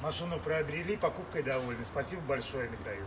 Машину приобрели, покупкой довольны. Спасибо большое, Михаил.